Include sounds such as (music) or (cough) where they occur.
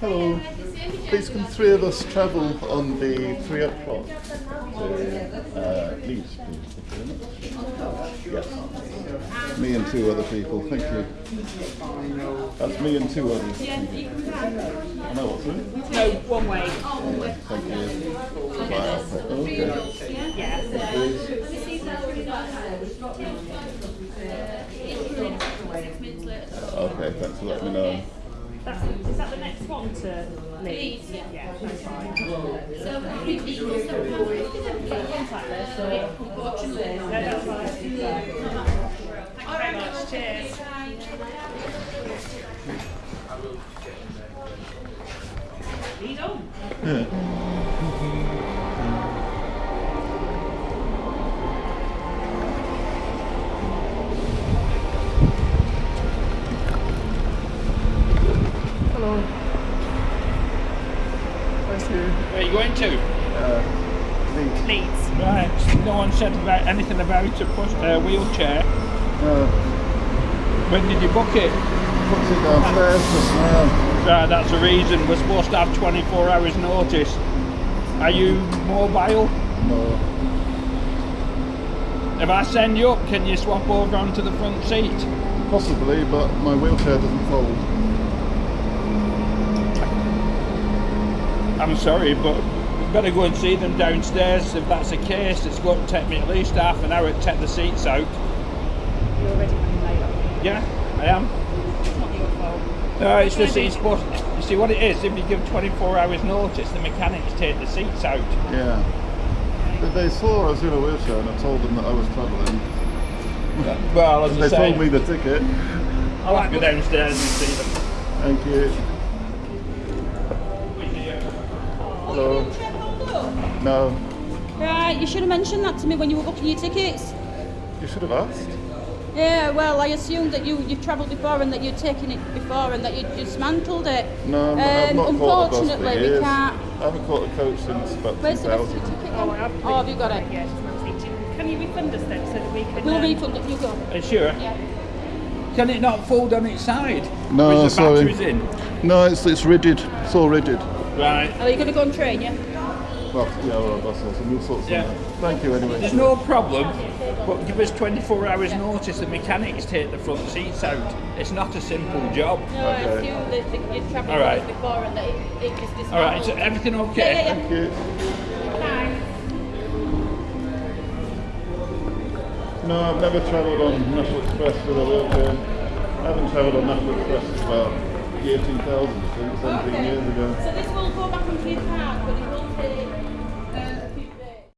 Hello. Please can three of us travel on the three o'clock to uh, Leeds, please? Thank you very much. Yes. Me and two other people, thank you. That's me and two others. I know what's it. No, one way. Thank you. Wow. Okay. Yeah. Please. Okay, thanks for letting me know. That's, is that the next one to Leeds? Yeah, that's fine. Contact this, so no, that's fine. Thank you very much. Cheers. Lead on. (laughs) you. Where are you going to? Uh, Leeds. Leeds. Right. No one said about anything about a push, uh, wheelchair. Uh, When did you book it? puts it downstairs just now. Right, that's the reason. We're supposed to have 24 hours notice. Are you mobile? No. If I send you up, can you swap over onto the front seat? Possibly, but my wheelchair doesn't fold. I'm sorry, but we better go and see them downstairs. If that's the case, it's going to take me at least half an hour to take the seats out. You're already running late. aren't? Yeah, I am. It's not your fault. No, it's Gonna just be- it's supposed. You see what it is? If you give 24 hours notice, the mechanics take the seats out. Yeah. But they saw I was in a wheelchair and I told them that I was travelling. Well, as They I say, told me the ticket. I'll have to go downstairs and see them. Thank you. Hello. No. Right, you should have mentioned that to me when you were booking your tickets. You should have asked. Yeah, well, I assumed that you, you've travelled before and that you'd taken it before and that you'd dismantled it. No, I'm, I've not Um, caught a bus for unfortunately, we years. can't. I haven't caught a coach since about Where's the rest of 2000. your ticket? Oh, I have. Oh, have you got it? Yeah. Can you refund us then so that we can? We'll um, refund it. You go. Are you sure? Yeah. Can it not fold on its side? No, With the sorry. in? No, it's it's rigid. It's all rigid. Right. Are you going to go and train, yeah? Well, yeah, or a bus or some we'll sort Yeah. out. Thank you anyway. There's no problem, but give us 24 hours notice. The mechanics take the front seats out. It's not a simple job. No, I Okay. assumed that, that you'd travelled All right. before and that it, it was dismantled. All right. Is everything okay? Yeah, yeah, Thank you. No, I've never travelled on National Express with a wheelchair. I haven't travelled on National Express as about Years ago. So this will go back on Kid Park, but it will be.